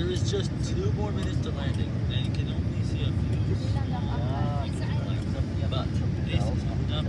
There is just two more minutes to landing, and you can only see a few. Yeah. But this is not